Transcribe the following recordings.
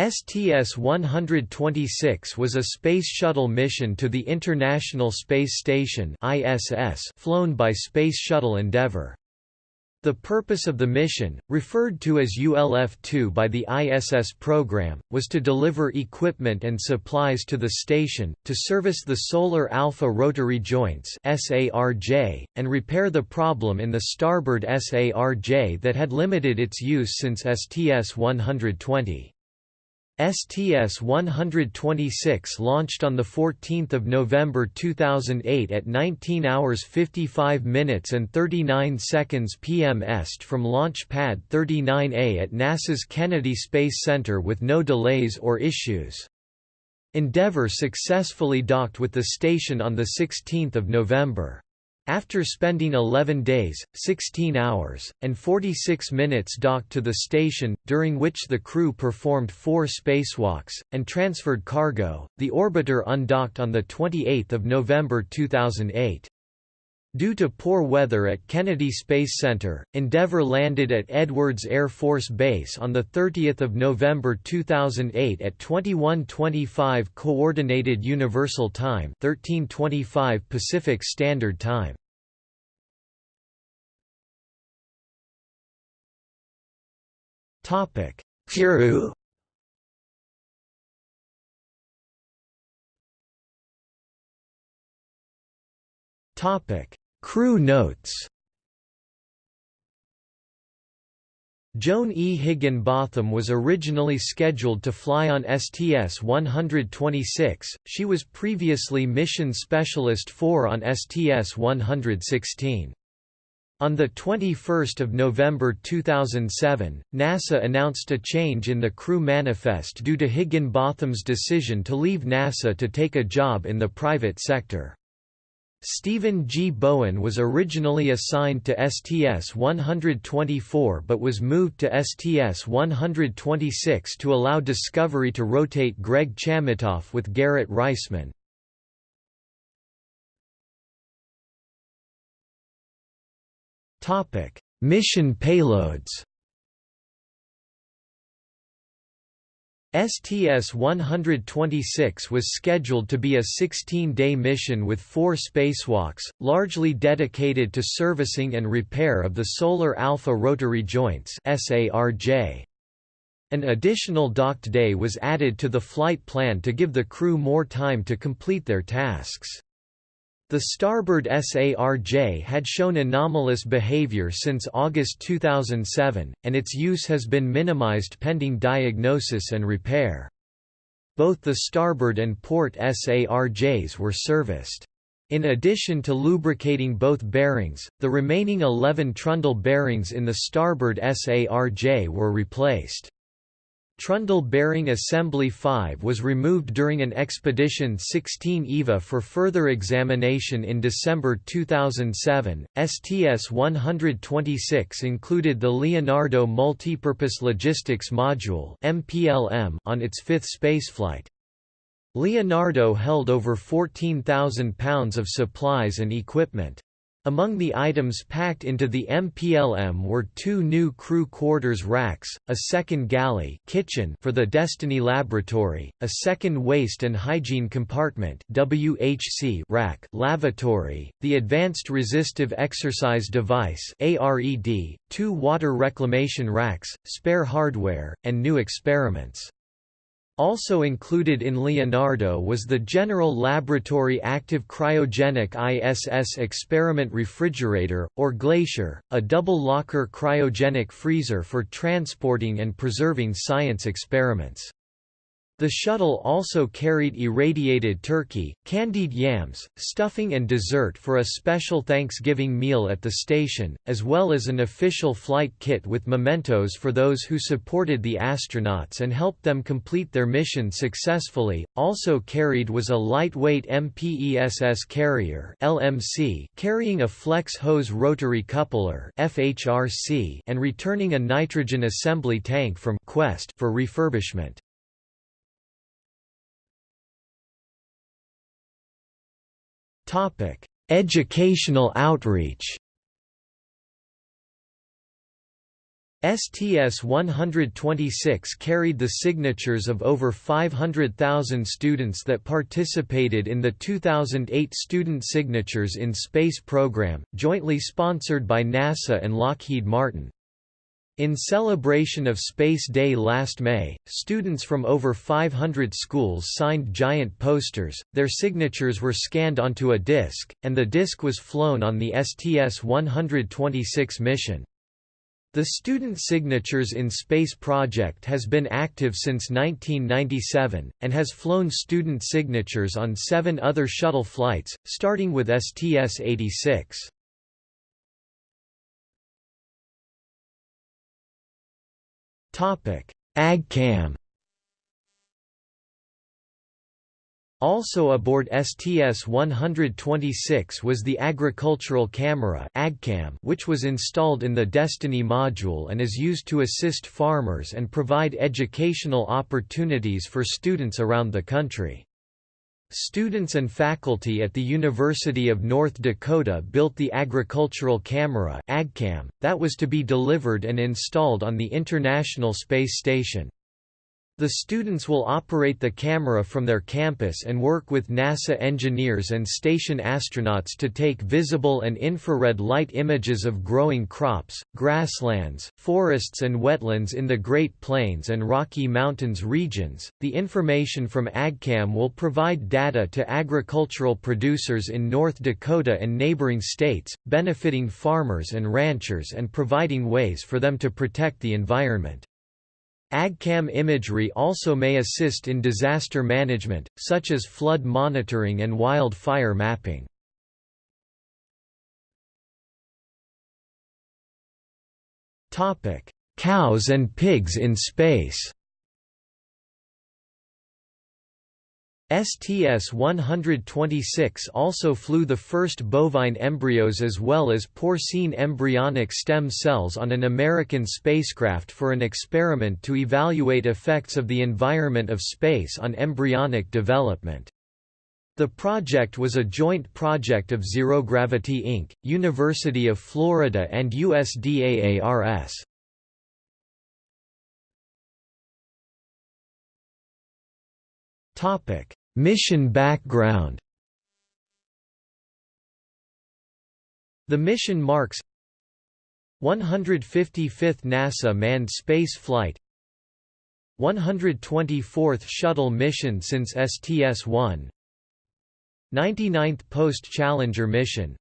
STS-126 was a Space Shuttle mission to the International Space Station ISS flown by Space Shuttle Endeavour. The purpose of the mission, referred to as ULF-2 by the ISS program, was to deliver equipment and supplies to the station, to service the Solar Alpha Rotary Joints and repair the problem in the starboard SARJ that had limited its use since STS-120. STS-126 launched on 14 November 2008 at 19 hours 55 minutes and 39 seconds p.m. est from Launch Pad 39A at NASA's Kennedy Space Center with no delays or issues. Endeavour successfully docked with the station on 16 November. After spending 11 days, 16 hours, and 46 minutes docked to the station, during which the crew performed four spacewalks, and transferred cargo, the orbiter undocked on 28 November 2008. Due to poor weather at Kennedy Space Center, Endeavour landed at Edwards Air Force Base on 30 November 2008 at 21:25 Coordinated Universal Time 13:25 Pacific Standard Time. Topic: Topic: Crew notes Joan E. Higginbotham was originally scheduled to fly on STS-126, she was previously Mission Specialist 4 on STS-116. On 21 November 2007, NASA announced a change in the crew manifest due to Higginbotham's decision to leave NASA to take a job in the private sector. Stephen G. Bowen was originally assigned to STS-124 but was moved to STS-126 to allow Discovery to rotate Greg Chamitoff with Garrett Reisman. Mission payloads STS-126 was scheduled to be a 16-day mission with four spacewalks, largely dedicated to servicing and repair of the Solar Alpha Rotary Joints An additional docked day was added to the flight plan to give the crew more time to complete their tasks. The starboard SARJ had shown anomalous behavior since August 2007, and its use has been minimized pending diagnosis and repair. Both the starboard and port SARJs were serviced. In addition to lubricating both bearings, the remaining 11 trundle bearings in the starboard SARJ were replaced. Trundle bearing assembly 5 was removed during an Expedition 16 EVA for further examination in December 2007. STS-126 included the Leonardo Multipurpose Logistics Module (MPLM) on its fifth spaceflight. Leonardo held over 14,000 pounds of supplies and equipment. Among the items packed into the MPLM were two new crew quarters racks, a second galley kitchen for the Destiny Laboratory, a second waste and hygiene compartment WHC rack lavatory, the Advanced Resistive Exercise Device ARED, two water reclamation racks, spare hardware, and new experiments. Also included in Leonardo was the General Laboratory Active Cryogenic ISS Experiment Refrigerator, or Glacier, a double-locker cryogenic freezer for transporting and preserving science experiments. The shuttle also carried irradiated turkey, candied yams, stuffing and dessert for a special Thanksgiving meal at the station, as well as an official flight kit with mementos for those who supported the astronauts and helped them complete their mission successfully. Also carried was a lightweight MPESS carrier (LMC) carrying a flex hose rotary coupler (FHRC) and returning a nitrogen assembly tank from Quest for refurbishment. Topic: Educational outreach. STS-126 carried the signatures of over 500,000 students that participated in the 2008 Student Signatures in Space program, jointly sponsored by NASA and Lockheed Martin. In celebration of Space Day last May, students from over 500 schools signed giant posters, their signatures were scanned onto a disk, and the disk was flown on the STS-126 mission. The Student Signatures in Space project has been active since 1997, and has flown student signatures on seven other shuttle flights, starting with STS-86. AGCAM Also aboard STS-126 was the Agricultural Camera AgCam which was installed in the Destiny module and is used to assist farmers and provide educational opportunities for students around the country. Students and faculty at the University of North Dakota built the Agricultural Camera that was to be delivered and installed on the International Space Station. The students will operate the camera from their campus and work with NASA engineers and station astronauts to take visible and infrared light images of growing crops, grasslands, forests, and wetlands in the Great Plains and Rocky Mountains regions. The information from AGCAM will provide data to agricultural producers in North Dakota and neighboring states, benefiting farmers and ranchers and providing ways for them to protect the environment. AgCam imagery also may assist in disaster management, such as flood monitoring and wildfire mapping. Cows and pigs in space STS-126 also flew the first bovine embryos as well as porcine embryonic stem cells on an American spacecraft for an experiment to evaluate effects of the environment of space on embryonic development. The project was a joint project of Zero Gravity Inc., University of Florida and USDAARS. Topic: Mission background. The mission marks 155th NASA manned space flight 124th shuttle mission since STS-1 99th post-Challenger mission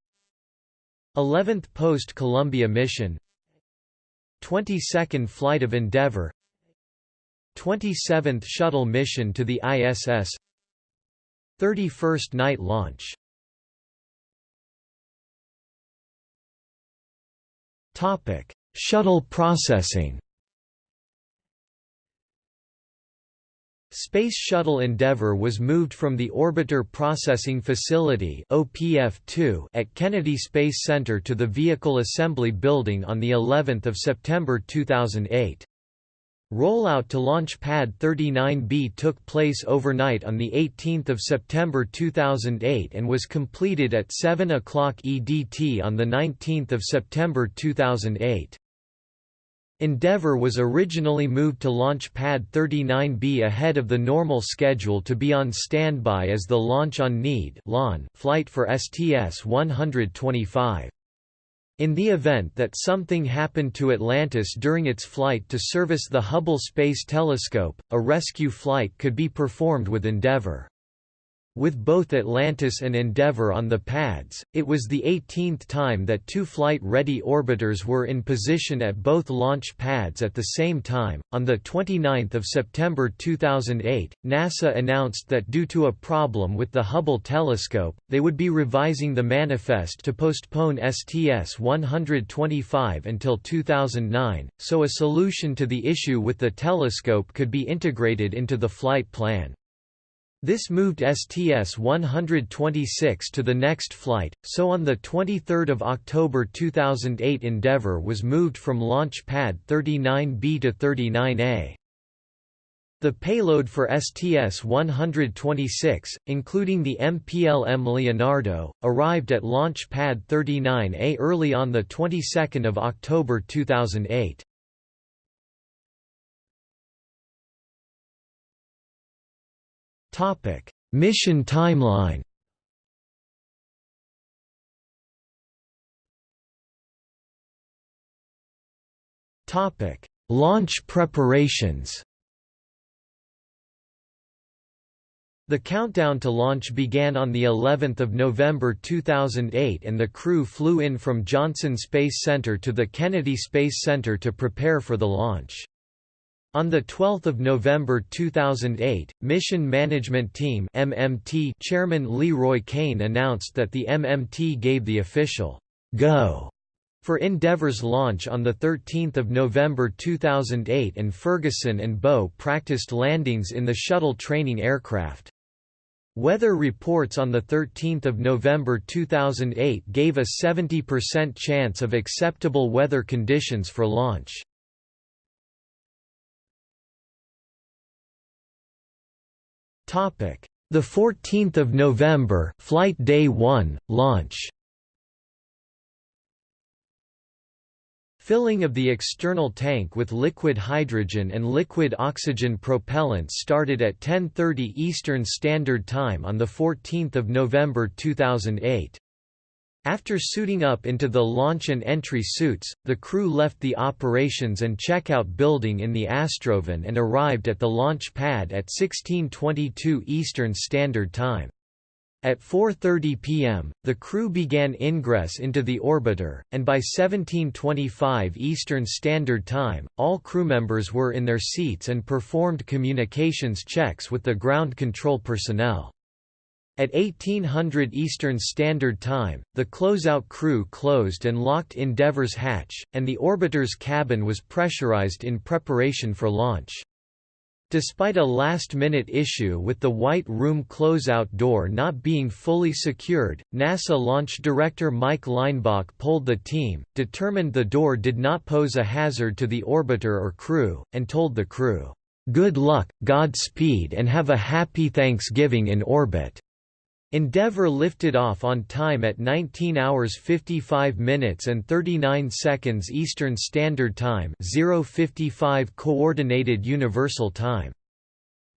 11th post-Columbia mission 22nd flight of Endeavour 27th shuttle mission to the ISS 31st night launch Topic: Shuttle processing. Space Shuttle Endeavour was moved from the Orbiter Processing Facility (OPF-2) at Kennedy Space Center to the Vehicle Assembly Building on the 11th of September 2008. Rollout to Launch Pad 39B took place overnight on 18 September 2008 and was completed at 7 o'clock EDT on 19 September 2008. Endeavour was originally moved to Launch Pad 39B ahead of the normal schedule to be on standby as the Launch on Need flight for STS-125. In the event that something happened to Atlantis during its flight to service the Hubble Space Telescope, a rescue flight could be performed with Endeavour. With both Atlantis and Endeavour on the pads, it was the 18th time that two flight-ready orbiters were in position at both launch pads at the same time. On the 29th of September 2008, NASA announced that due to a problem with the Hubble telescope, they would be revising the manifest to postpone STS-125 until 2009, so a solution to the issue with the telescope could be integrated into the flight plan. This moved STS-126 to the next flight, so on 23 October 2008 Endeavour was moved from Launch Pad 39B to 39A. The payload for STS-126, including the MPLM Leonardo, arrived at Launch Pad 39A early on the 22nd of October 2008. Mission timeline. Topic: Launch preparations. The countdown to launch began on the 11th of November 2008 and the crew flew in from Johnson Space Center to the Kennedy Space Center to prepare for the launch. On 12 November 2008, Mission Management Team MMT Chairman LeRoy Cain announced that the MMT gave the official «go» for Endeavour's launch on 13 November 2008 and Ferguson and Boe practiced landings in the shuttle training aircraft. Weather reports on 13 November 2008 gave a 70% chance of acceptable weather conditions for launch. The 14th of November, Flight Day 1, launch Filling of the external tank with liquid hydrogen and liquid oxygen propellants started at 10:30 Eastern Standard Time on the 14th of November 2008. After suiting up into the launch and entry suits, the crew left the operations and checkout building in the Astrovan and arrived at the launch pad at 16:22 Eastern Standard Time. At 4.30 pm, the crew began ingress into the orbiter, and by 1725 Eastern Standard Time, all crew members were in their seats and performed communications checks with the ground control personnel. At 1800 Eastern Standard Time, the closeout crew closed and locked Endeavour's hatch, and the orbiter's cabin was pressurized in preparation for launch. Despite a last-minute issue with the White Room closeout door not being fully secured, NASA launch director Mike Leinbach polled the team, determined the door did not pose a hazard to the orbiter or crew, and told the crew, "'Good luck, Godspeed and have a happy Thanksgiving in orbit.'" Endeavour lifted off on time at 19 hours 55 minutes and 39 seconds Eastern Standard Time 055 Coordinated Universal Time.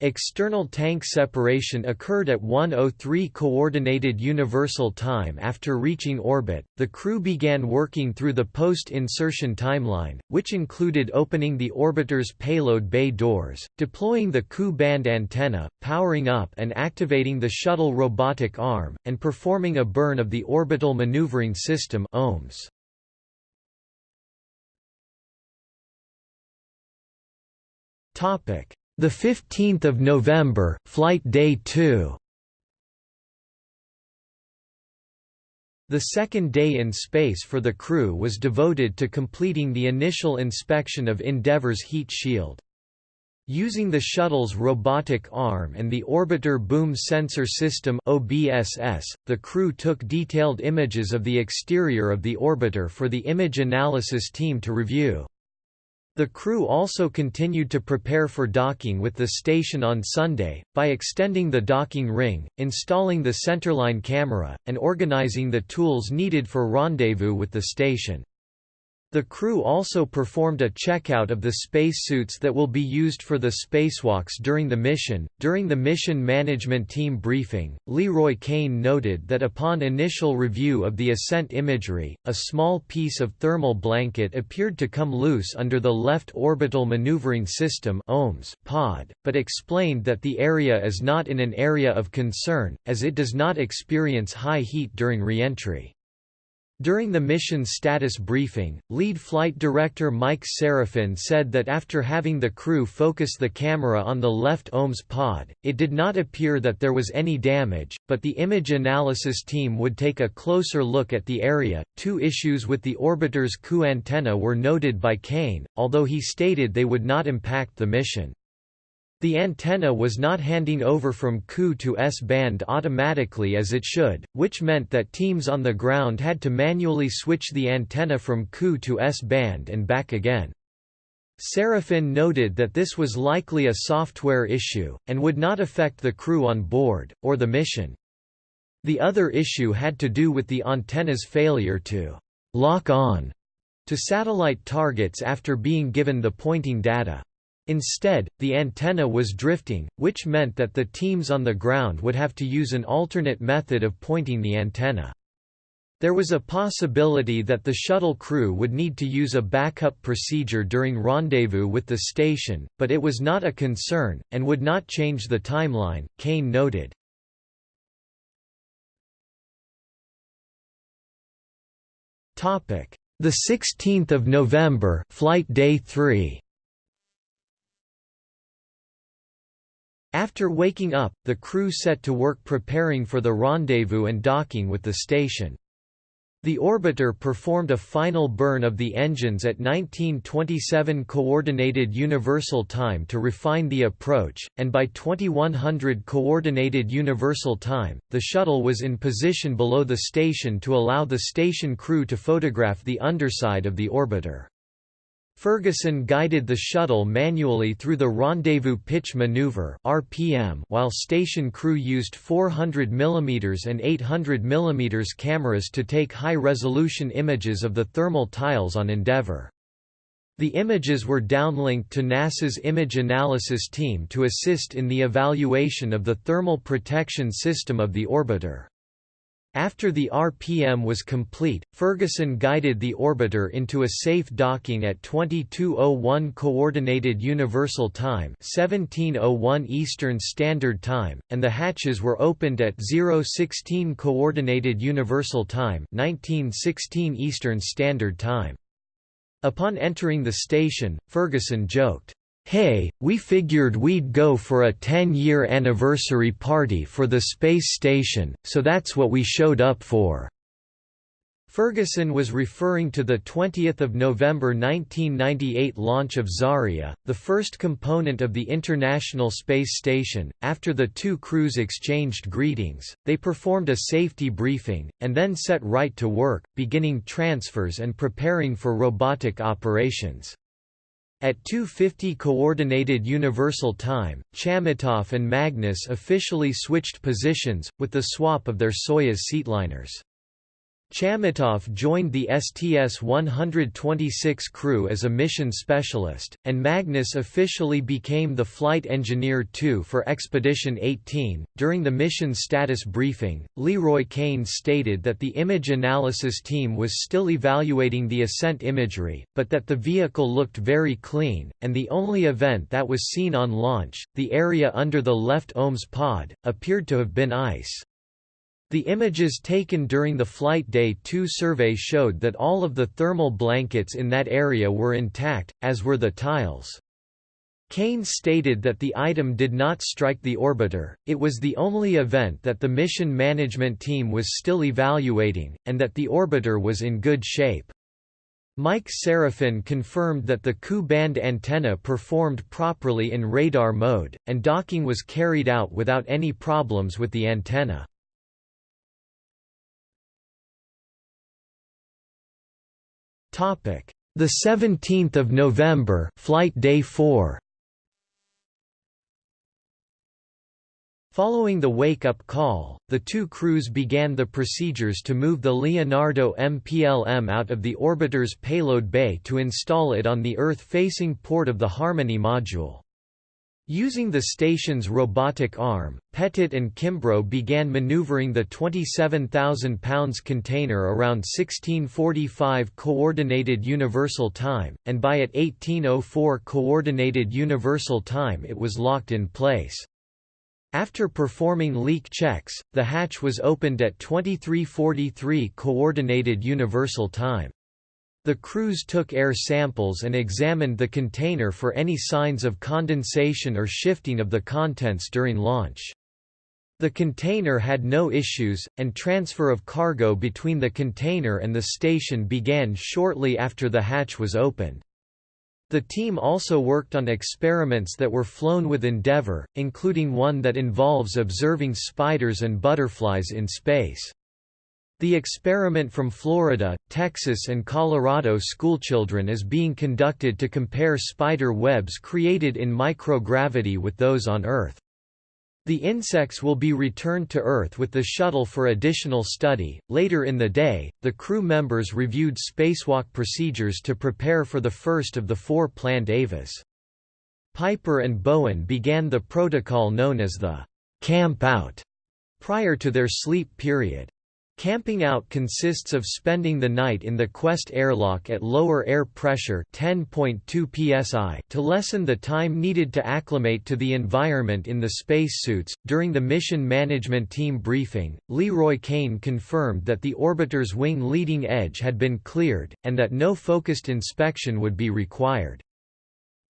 External tank separation occurred at 1:03 coordinated universal time after reaching orbit. The crew began working through the post-insertion timeline, which included opening the orbiter's payload bay doors, deploying the Ku band antenna, powering up and activating the shuttle robotic arm, and performing a burn of the orbital maneuvering system (OMS). Topic the 15th of November, flight day 2. The second day in space for the crew was devoted to completing the initial inspection of Endeavour's heat shield. Using the shuttle's robotic arm and the Orbiter Boom Sensor System OBSS, the crew took detailed images of the exterior of the orbiter for the image analysis team to review. The crew also continued to prepare for docking with the station on Sunday, by extending the docking ring, installing the centerline camera, and organizing the tools needed for rendezvous with the station. The crew also performed a checkout of the spacesuits that will be used for the spacewalks during the mission. During the mission management team briefing, LeRoy Cain noted that upon initial review of the ascent imagery, a small piece of thermal blanket appeared to come loose under the left orbital maneuvering system (OMS) pod, but explained that the area is not in an area of concern, as it does not experience high heat during reentry. During the mission status briefing, lead flight director Mike Sarafin said that after having the crew focus the camera on the left OMS pod, it did not appear that there was any damage, but the image analysis team would take a closer look at the area. Two issues with the orbiter's Ku antenna were noted by Cain, although he stated they would not impact the mission. The antenna was not handing over from Ku to S-band automatically as it should, which meant that teams on the ground had to manually switch the antenna from Ku to S-band and back again. Sarafin noted that this was likely a software issue, and would not affect the crew on board, or the mission. The other issue had to do with the antenna's failure to «lock on» to satellite targets after being given the pointing data. Instead, the antenna was drifting, which meant that the teams on the ground would have to use an alternate method of pointing the antenna. There was a possibility that the shuttle crew would need to use a backup procedure during rendezvous with the station, but it was not a concern, and would not change the timeline, Cain noted. The 16th of November, flight day 3. After waking up, the crew set to work preparing for the rendezvous and docking with the station. The orbiter performed a final burn of the engines at 1927 Coordinated Universal Time to refine the approach, and by 2100 Coordinated Universal Time, the shuttle was in position below the station to allow the station crew to photograph the underside of the orbiter. Ferguson guided the shuttle manually through the rendezvous pitch maneuver (RPM), while station crew used 400 mm and 800 mm cameras to take high-resolution images of the thermal tiles on Endeavour. The images were downlinked to NASA's image analysis team to assist in the evaluation of the thermal protection system of the orbiter. After the RPM was complete, Ferguson guided the orbiter into a safe docking at 2201 Coordinated Universal Time 1701 Eastern Standard Time, and the hatches were opened at 016 Coordinated Universal Time 1916 Eastern Standard Time. Upon entering the station, Ferguson joked, Hey, we figured we'd go for a 10-year anniversary party for the space station, so that's what we showed up for." Ferguson was referring to the 20th of November 1998 launch of Zarya, the first component of the International Space Station. After the two crews exchanged greetings, they performed a safety briefing and then set right to work, beginning transfers and preparing for robotic operations. At 2.50 Coordinated Universal Time, Chamitoff and Magnus officially switched positions, with the swap of their Soyuz seatliners. Chamitoff joined the STS-126 crew as a mission specialist, and Magnus officially became the flight engineer 2 for Expedition 18. During the mission status briefing, Leroy Cain stated that the image analysis team was still evaluating the ascent imagery, but that the vehicle looked very clean, and the only event that was seen on launch, the area under the left OMS pod, appeared to have been ice. The images taken during the Flight Day 2 survey showed that all of the thermal blankets in that area were intact, as were the tiles. Cain stated that the item did not strike the orbiter, it was the only event that the mission management team was still evaluating, and that the orbiter was in good shape. Mike Sarafin confirmed that the Ku-band antenna performed properly in radar mode, and docking was carried out without any problems with the antenna. Topic: The 17th of November, flight day 4. Following the wake-up call, the two crews began the procedures to move the Leonardo MPLM out of the orbiter's payload bay to install it on the Earth-facing port of the Harmony module. Using the station's robotic arm, Pettit and Kimbrough began maneuvering the 27,000 pounds container around 1645 Coordinated Universal Time, and by at 1804 Coordinated Universal Time it was locked in place. After performing leak checks, the hatch was opened at 2343 Coordinated Universal Time. The crews took air samples and examined the container for any signs of condensation or shifting of the contents during launch. The container had no issues, and transfer of cargo between the container and the station began shortly after the hatch was opened. The team also worked on experiments that were flown with Endeavour, including one that involves observing spiders and butterflies in space. The experiment from Florida, Texas and Colorado schoolchildren is being conducted to compare spider webs created in microgravity with those on Earth. The insects will be returned to Earth with the shuttle for additional study. Later in the day, the crew members reviewed spacewalk procedures to prepare for the first of the four planned EVAs. Piper and Bowen began the protocol known as the camp out prior to their sleep period. Camping out consists of spending the night in the Quest airlock at lower air pressure 10.2 psi to lessen the time needed to acclimate to the environment in the spacesuits. During the mission management team briefing, Leroy Cain confirmed that the orbiter's wing leading edge had been cleared, and that no focused inspection would be required.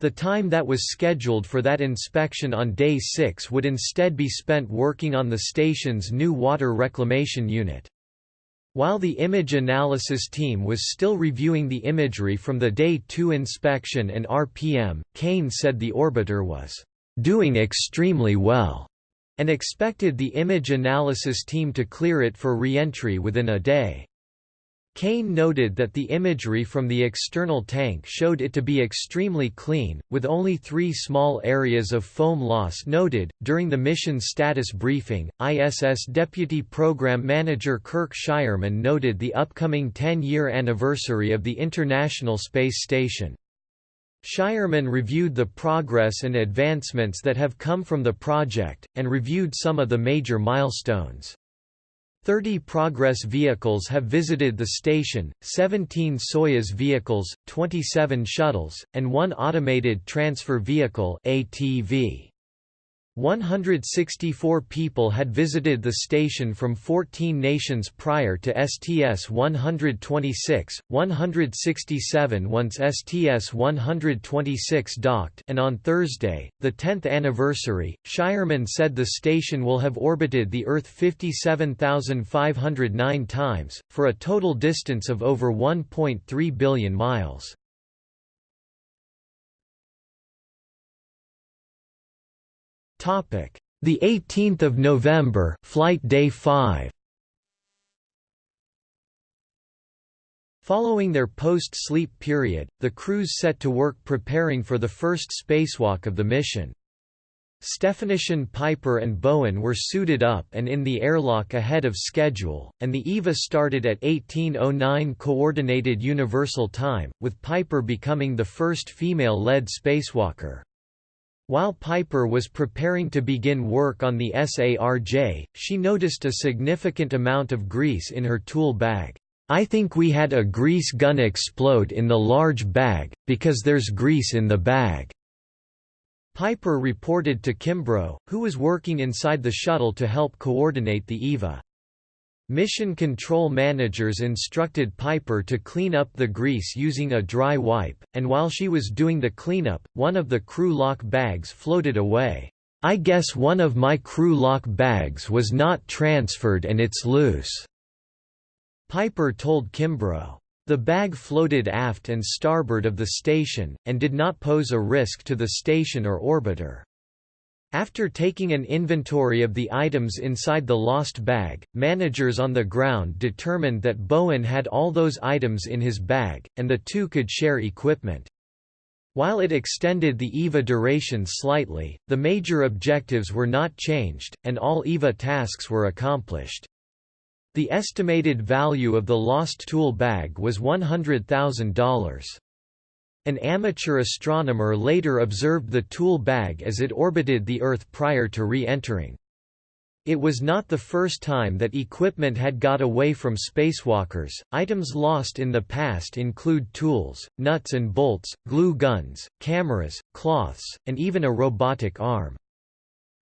The time that was scheduled for that inspection on day 6 would instead be spent working on the station's new water reclamation unit. While the image analysis team was still reviewing the imagery from the Day 2 inspection and RPM, Cain said the orbiter was doing extremely well and expected the image analysis team to clear it for re-entry within a day. Cain noted that the imagery from the external tank showed it to be extremely clean, with only three small areas of foam loss noted. During the mission status briefing, ISS Deputy Program Manager Kirk Shireman noted the upcoming 10 year anniversary of the International Space Station. Shireman reviewed the progress and advancements that have come from the project, and reviewed some of the major milestones. 30 Progress vehicles have visited the station, 17 Soyuz vehicles, 27 shuttles, and one automated transfer vehicle ATV. 164 people had visited the station from 14 nations prior to STS-126, 167 once STS-126 docked and on Thursday, the 10th anniversary, Shireman said the station will have orbited the Earth 57,509 times, for a total distance of over 1.3 billion miles. Topic: The 18th of November, flight day 5. Following their post-sleep period, the crews set to work preparing for the first spacewalk of the mission. Stefanyshyn-Piper and Bowen were suited up and in the airlock ahead of schedule, and the EVA started at 1809 Coordinated Universal Time, with Piper becoming the first female-led spacewalker. While Piper was preparing to begin work on the SARJ, she noticed a significant amount of grease in her tool bag. I think we had a grease gun explode in the large bag, because there's grease in the bag. Piper reported to Kimbrough, who was working inside the shuttle to help coordinate the EVA. Mission control managers instructed Piper to clean up the grease using a dry wipe, and while she was doing the cleanup, one of the crew lock bags floated away. I guess one of my crew lock bags was not transferred and it's loose. Piper told Kimbrough. The bag floated aft and starboard of the station, and did not pose a risk to the station or orbiter. After taking an inventory of the items inside the lost bag, managers on the ground determined that Bowen had all those items in his bag, and the two could share equipment. While it extended the EVA duration slightly, the major objectives were not changed, and all EVA tasks were accomplished. The estimated value of the lost tool bag was $100,000. An amateur astronomer later observed the tool bag as it orbited the Earth prior to re-entering. It was not the first time that equipment had got away from spacewalkers. Items lost in the past include tools, nuts and bolts, glue guns, cameras, cloths, and even a robotic arm.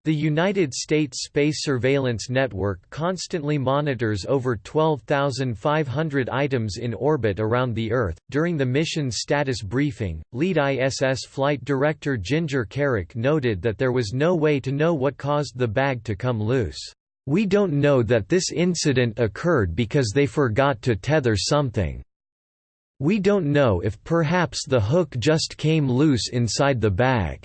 The United States Space Surveillance Network constantly monitors over 12,500 items in orbit around the Earth. During the mission's status briefing, lead ISS flight director Ginger Kerrick noted that there was no way to know what caused the bag to come loose. We don't know that this incident occurred because they forgot to tether something. We don't know if perhaps the hook just came loose inside the bag.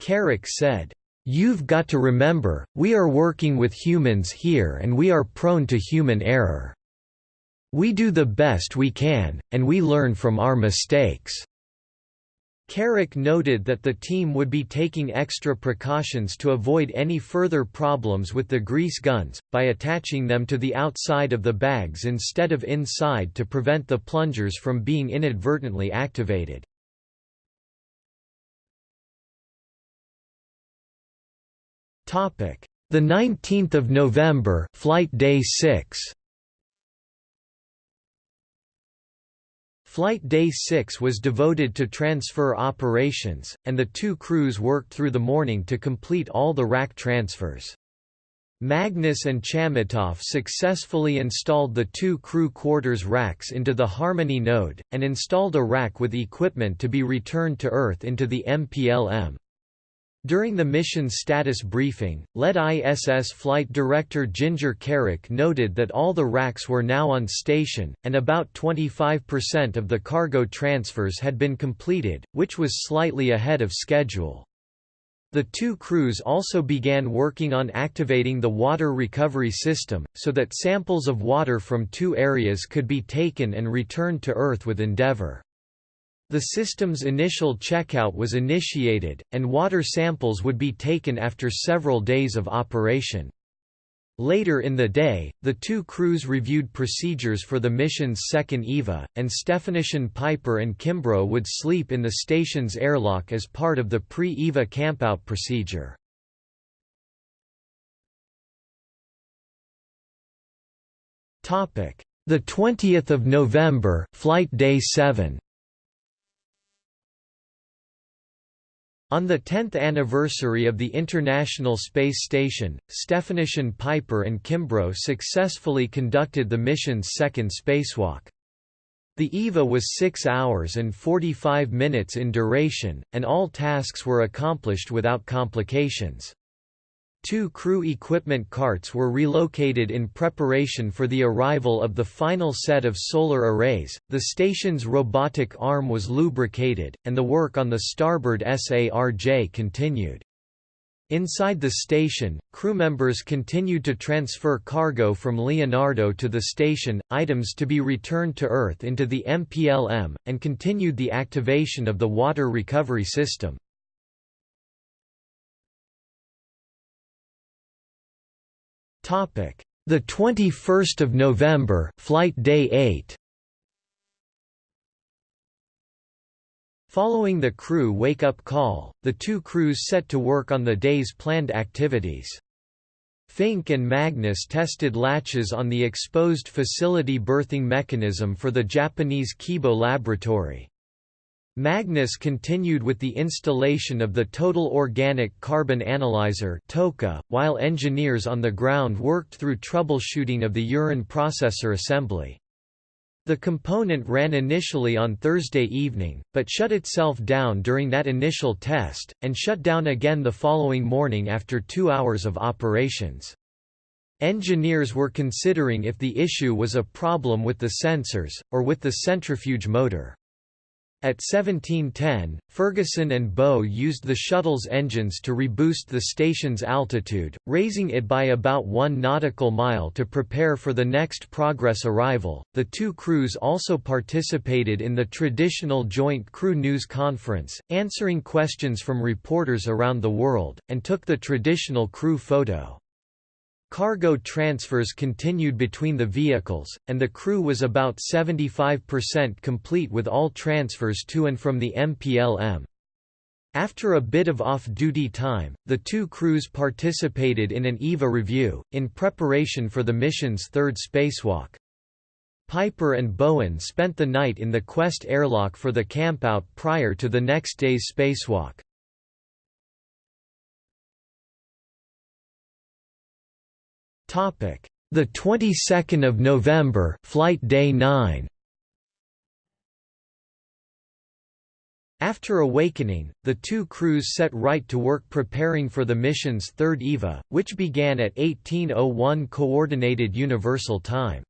Kerrick said. You've got to remember, we are working with humans here and we are prone to human error. We do the best we can, and we learn from our mistakes." Kerrick noted that the team would be taking extra precautions to avoid any further problems with the grease guns, by attaching them to the outside of the bags instead of inside to prevent the plungers from being inadvertently activated. The 19th of November, flight day 6. Flight Day 6 was devoted to transfer operations, and the two crews worked through the morning to complete all the rack transfers. Magnus and Chamitoff successfully installed the two crew quarters racks into the Harmony node, and installed a rack with equipment to be returned to Earth into the MPLM. During the mission status briefing, lead ISS Flight Director Ginger Kerrick noted that all the racks were now on station, and about 25% of the cargo transfers had been completed, which was slightly ahead of schedule. The two crews also began working on activating the water recovery system, so that samples of water from two areas could be taken and returned to Earth with Endeavour. The system's initial checkout was initiated, and water samples would be taken after several days of operation. Later in the day, the two crews reviewed procedures for the mission's second EVA, and Stefanyshyn-Piper and Kimbrough would sleep in the station's airlock as part of the pre-EVA campout procedure. The 20th of November, flight day 7. On the 10th anniversary of the International Space Station, Stefanyshyn-Piper and Kimbrough successfully conducted the mission's second spacewalk. The EVA was 6 hours and 45 minutes in duration, and all tasks were accomplished without complications. Two crew equipment carts were relocated in preparation for the arrival of the final set of solar arrays, the station's robotic arm was lubricated, and the work on the starboard SARJ continued. Inside the station, crew members continued to transfer cargo from Leonardo to the station, items to be returned to Earth into the MPLM, and continued the activation of the water recovery system. Topic: The 21st of November, flight day 8. Following the crew wake-up call, the two crews set to work on the day's planned activities. Fincke and Magnus tested latches on the exposed facility berthing mechanism for the Japanese Kibo laboratory. Magnus continued with the installation of the Total Organic Carbon Analyzer while engineers on the ground worked through troubleshooting of the urine processor assembly. The component ran initially on Thursday evening, but shut itself down during that initial test, and shut down again the following morning after two hours of operations. Engineers were considering if the issue was a problem with the sensors, or with the centrifuge motor. At 1710, Ferguson and Boe used the shuttle's engines to reboost the station's altitude, raising it by about one nautical mile to prepare for the next Progress arrival. The two crews also participated in the traditional Joint Crew News Conference, answering questions from reporters around the world, and took the traditional crew photo. Cargo transfers continued between the vehicles, and the crew was about 75% complete with all transfers to and from the MPLM. After a bit of off-duty time, the two crews participated in an EVA review, in preparation for the mission's third spacewalk. Piper and Bowen spent the night in the Quest airlock for the campout prior to the next day's spacewalk. Topic: The 22nd of November, flight day 9. After awakening, the two crews set right to work preparing for the mission's third EVA, which began at 1801 Coordinated Universal Time.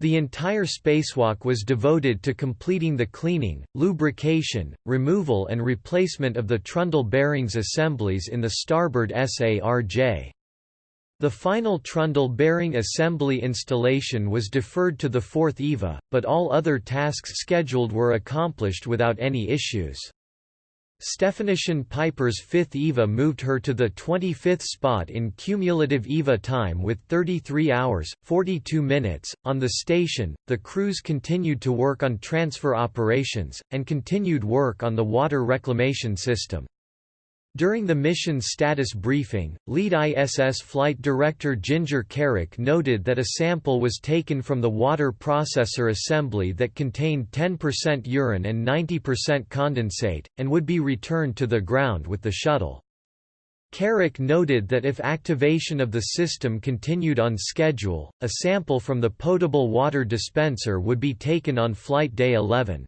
The entire spacewalk was devoted to completing the cleaning, lubrication, removal and replacement of the trundle bearings assemblies in the starboard SARJ. The final trundle bearing assembly installation was deferred to the fourth EVA, but all other tasks scheduled were accomplished without any issues. Stefanyshyn-Piper's fifth EVA moved her to the 25th spot in cumulative EVA time with 33 hours, 42 minutes. On the station, the crews continued to work on transfer operations, and continued work on the water reclamation system. During the mission status briefing, lead ISS flight director Ginger Kerrick noted that a sample was taken from the water processor assembly that contained 10% urine and 90% condensate, and would be returned to the ground with the shuttle. Kerrick noted that if activation of the system continued on schedule, a sample from the potable water dispenser would be taken on flight day 11.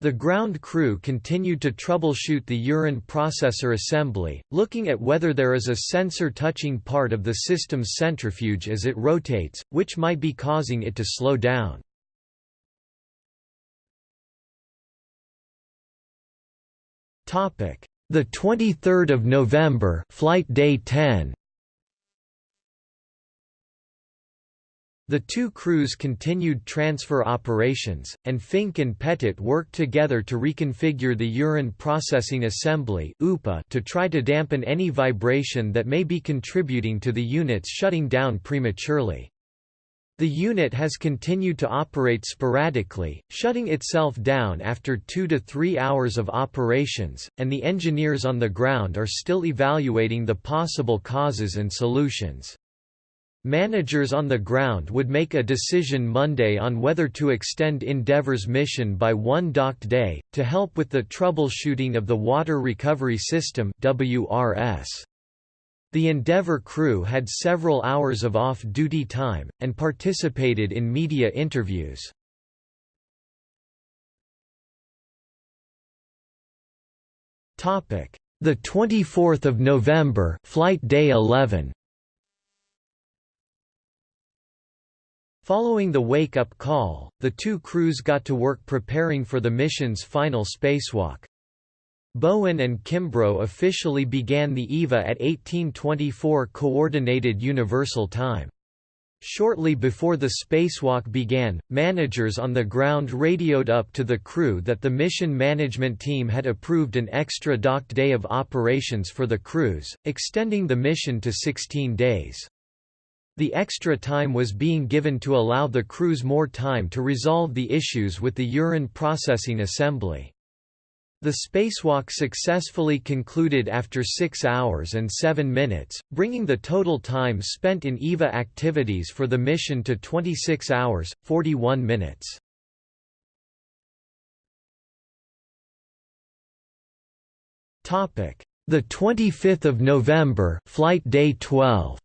The ground crew continued to troubleshoot the urine processor assembly, looking at whether there is a sensor touching part of the system's centrifuge as it rotates, which might be causing it to slow down. The 23rd of November, flight day 10. The two crews continued transfer operations, and Fincke and Pettit worked together to reconfigure the urine processing assembly to try to dampen any vibration that may be contributing to the units shutting down prematurely. The unit has continued to operate sporadically, shutting itself down after two to three hours of operations, and the engineers on the ground are still evaluating the possible causes and solutions. Managers on the ground would make a decision Monday on whether to extend Endeavour's mission by one docked day, to help with the troubleshooting of the Water Recovery System WRS. The Endeavour crew had several hours of off-duty time, and participated in media interviews. The 24th of November, flight day 11. Following the wake-up call, the two crews got to work preparing for the mission's final spacewalk. Bowen and Kimbrough officially began the EVA at 1824 Coordinated Universal Time. Shortly before the spacewalk began, managers on the ground radioed up to the crew that the mission management team had approved an extra docked day of operations for the crews, extending the mission to 16 days. The extra time was being given to allow the crews more time to resolve the issues with the urine processing assembly. The spacewalk successfully concluded after 6 hours and 7 minutes, bringing the total time spent in EVA activities for the mission to 26 hours, 41 minutes. The 25th of November, flight day 12.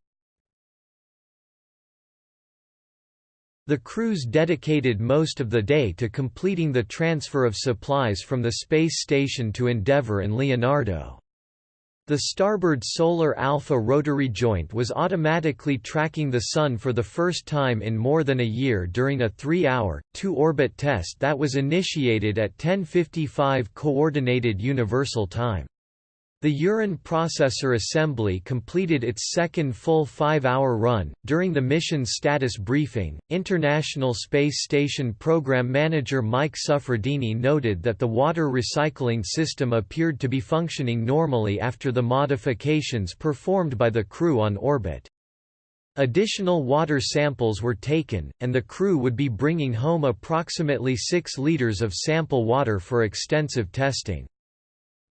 The crews dedicated most of the day to completing the transfer of supplies from the space station to Endeavour and Leonardo. The starboard solar alpha rotary joint was automatically tracking the Sun for the first time in more than a year during a three-hour, two-orbit test that was initiated at 10.55 Coordinated Universal Time. The urine processor assembly completed its second full five-hour run. During the mission's status briefing, International Space Station Program Manager Mike Suffredini noted that the water recycling system appeared to be functioning normally after the modifications performed by the crew on orbit. Additional water samples were taken, and the crew would be bringing home approximately 6 liters of sample water for extensive testing.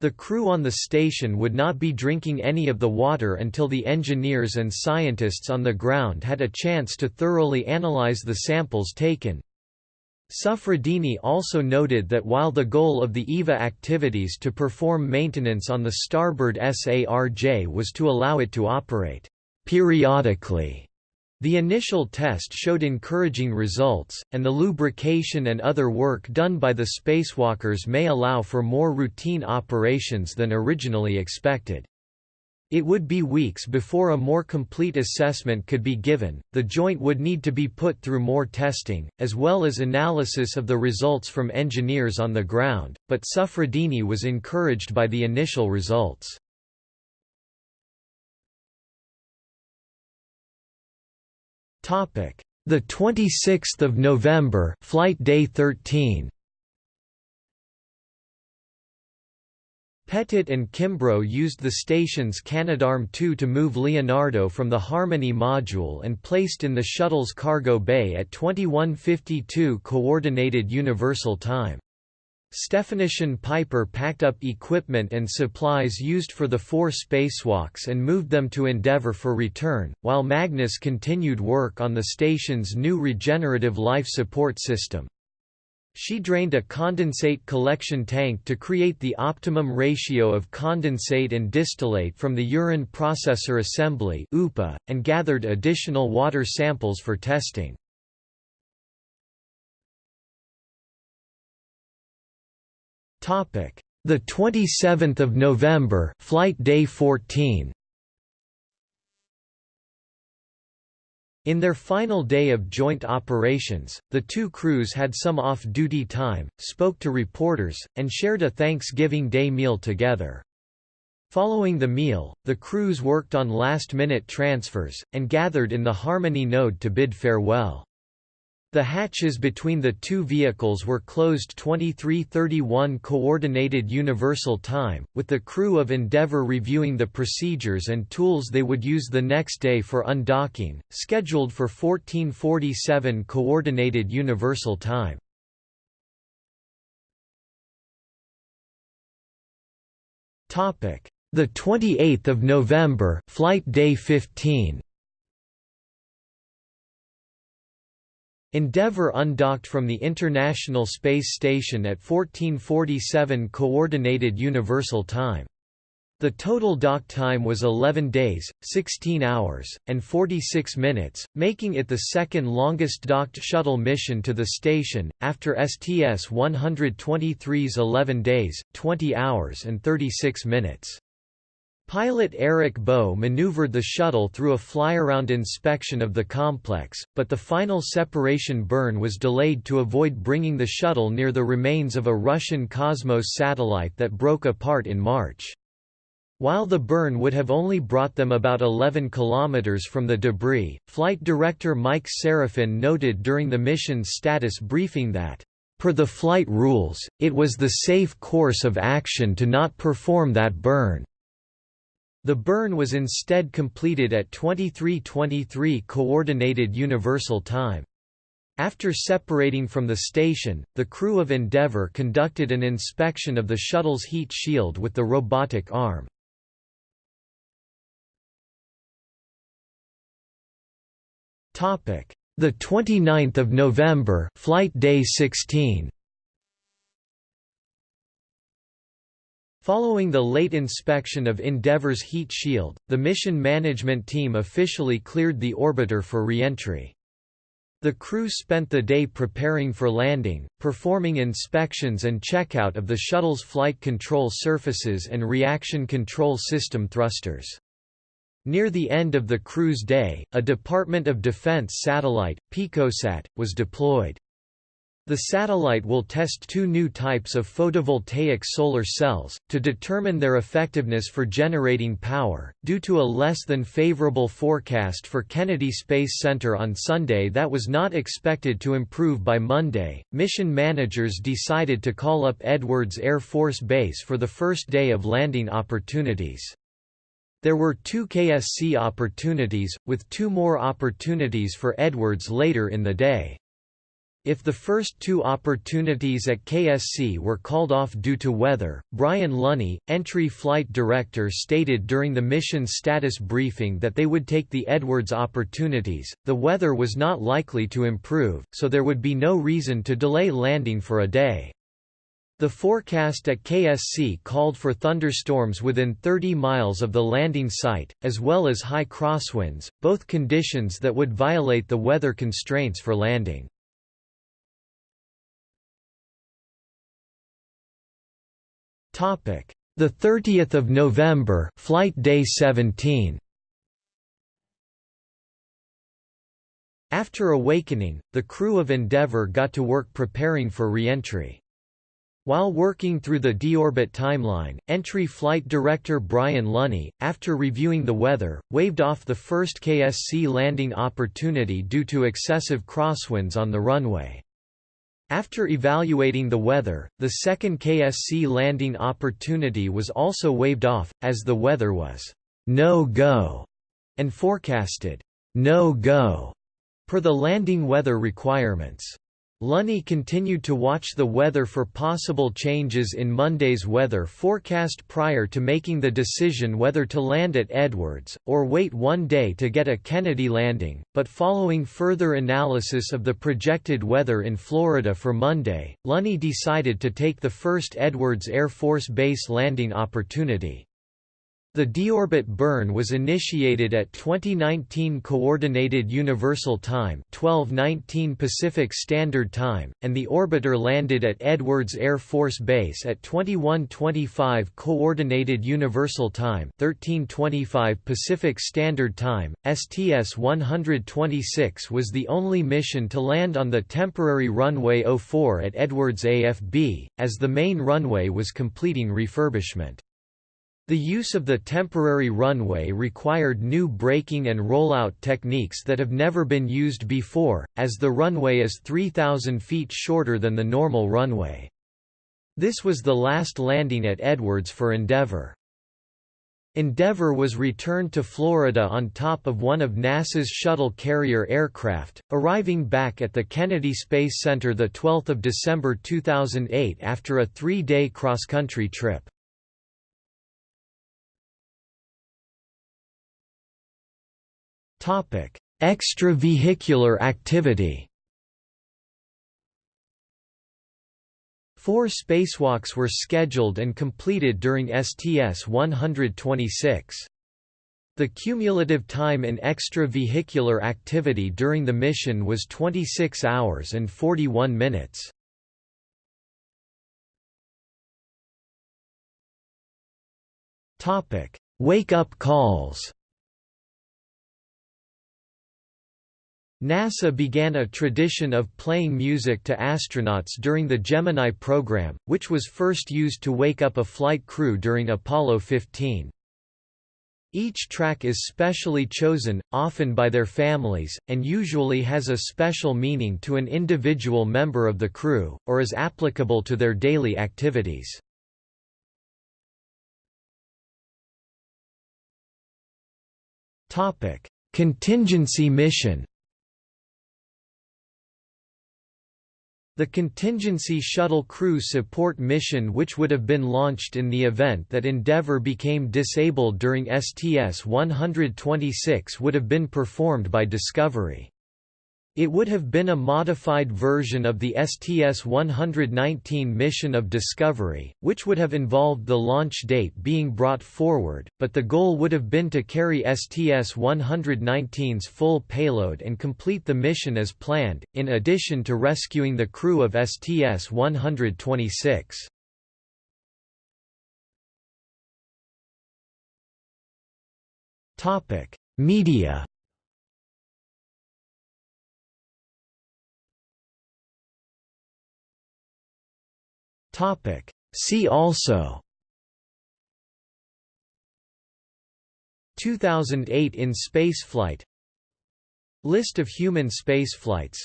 The crew on the station would not be drinking any of the water until the engineers and scientists on the ground had a chance to thoroughly analyze the samples taken. Suffredini also noted that while the goal of the EVA activities to perform maintenance on the starboard SARJ was to allow it to operate periodically the initial test showed encouraging results, and the lubrication and other work done by the spacewalkers may allow for more routine operations than originally expected. It would be weeks before a more complete assessment could be given, the joint would need to be put through more testing, as well as analysis of the results from engineers on the ground, but Suffredini was encouraged by the initial results. Topic: The 26th of November, flight day 13. Pettit and Kimbrough used the station's Canadarm2 to move Leonardo from the Harmony module and placed in the shuttle's cargo bay at 2152 Coordinated Universal Time. Stefanyshyn-Piper packed up equipment and supplies used for the four spacewalks and moved them to Endeavour for return, while Magnus continued work on the station's new regenerative life support system. She drained a condensate collection tank to create the optimum ratio of condensate and distillate from the urine processor assembly and gathered additional water samples for testing. Topic: The 27th of November, flight day 14. In their final day of joint operations, the two crews had some off-duty time, spoke to reporters, and shared a Thanksgiving Day meal together. Following the meal, the crews worked on last-minute transfers, and gathered in the Harmony node to bid farewell. The hatches between the two vehicles were closed 2331 Coordinated Universal Time, with the crew of Endeavour reviewing the procedures and tools they would use the next day for undocking, scheduled for 1447 Coordinated Universal Time. Topic: The 28th of November, flight day 15. Endeavour undocked from the International Space Station at 1447 Coordinated Universal Time. The total dock time was 11 days, 16 hours, and 46 minutes, making it the second longest docked shuttle mission to the station, after STS-123's 11 days, 20 hours and 36 minutes. Pilot Eric Boe maneuvered the shuttle through a fly-around inspection of the complex, but the final separation burn was delayed to avoid bringing the shuttle near the remains of a Russian Cosmos satellite that broke apart in March. While the burn would have only brought them about 11 kilometers from the debris, flight director Mike Sarafin noted during the mission's status briefing that, Per the flight rules, it was the safe course of action to not perform that burn. The burn was instead completed at 23:23 Coordinated Universal Time. After separating from the station, the crew of Endeavour conducted an inspection of the shuttle's heat shield with the robotic arm. Topic: The 29th of November, flight day 16. Following the late inspection of Endeavour's heat shield, the mission management team officially cleared the orbiter for reentry. The crew spent the day preparing for landing, performing inspections and checkout of the shuttle's flight control surfaces and reaction control system thrusters. Near the end of the crew's day, a Department of Defense satellite, PicoSat, was deployed. The satellite will test two new types of photovoltaic solar cells, to determine their effectiveness for generating power. Due to a less than favorable forecast for Kennedy Space Center on Sunday that was not expected to improve by Monday, mission managers decided to call up Edwards Air Force Base for the first day of landing opportunities. There were two KSC opportunities, with two more opportunities for Edwards later in the day. If the first two opportunities at KSC were called off due to weather, Bryan Lunney, entry flight director stated during the mission status briefing that they would take the Edwards opportunities. The weather was not likely to improve, so there would be no reason to delay landing for a day. The forecast at KSC called for thunderstorms within 30 miles of the landing site, as well as high crosswinds, both conditions that would violate the weather constraints for landing. Topic: The 30th of November, flight day 17. After awakening, the crew of Endeavour got to work preparing for re-entry. While working through the deorbit timeline, entry flight director Bryan Lunney, after reviewing the weather, waved off the first KSC landing opportunity due to excessive crosswinds on the runway. After evaluating the weather, the second KSC landing opportunity was also waved off, as the weather was no-go and forecasted no-go per the landing weather requirements. Lunney continued to watch the weather for possible changes in Monday's weather forecast prior to making the decision whether to land at Edwards, or wait one day to get a Kennedy landing, but following further analysis of the projected weather in Florida for Monday, Lunney decided to take the first Edwards Air Force Base landing opportunity. The deorbit burn was initiated at 2019 Coordinated Universal Time 1219 Pacific Standard Time, and the orbiter landed at Edwards Air Force Base at 2125 Coordinated Universal Time 1325 Pacific Standard Time. STS-126 was the only mission to land on the temporary runway 04 at Edwards AFB, as the main runway was completing refurbishment. The use of the temporary runway required new braking and rollout techniques that have never been used before, as the runway is 3,000 feet shorter than the normal runway. This was the last landing at Edwards for Endeavour. Endeavour was returned to Florida on top of one of NASA's shuttle carrier aircraft, arriving back at the Kennedy Space Center 12 December 2008 after a three-day cross-country trip. Topic: Extravehicular activity. Four spacewalks were scheduled and completed during STS-126. The cumulative time in extravehicular activity during the mission was 26 hours and 41 minutes. Wake-up calls NASA began a tradition of playing music to astronauts during the Gemini program, which was first used to wake up a flight crew during Apollo 15. Each track is specially chosen, often by their families, and usually has a special meaning to an individual member of the crew, or is applicable to their daily activities. Contingency mission The contingency shuttle crew support mission which would have been launched in the event that Endeavour became disabled during STS-126 would have been performed by Discovery. It would have been a modified version of the STS-119 mission of Discovery, which would have involved the launch date being brought forward, but the goal would have been to carry STS-119's full payload and complete the mission as planned, in addition to rescuing the crew of STS-126. Media Topic. See also. 2008 in spaceflight. List of human spaceflights.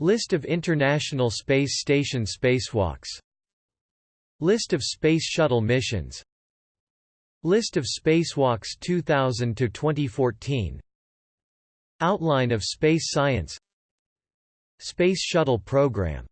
List of International Space Station spacewalks. List of Space Shuttle missions. List of spacewalks 2000 to 2014 Outline of space science. Space Shuttle Program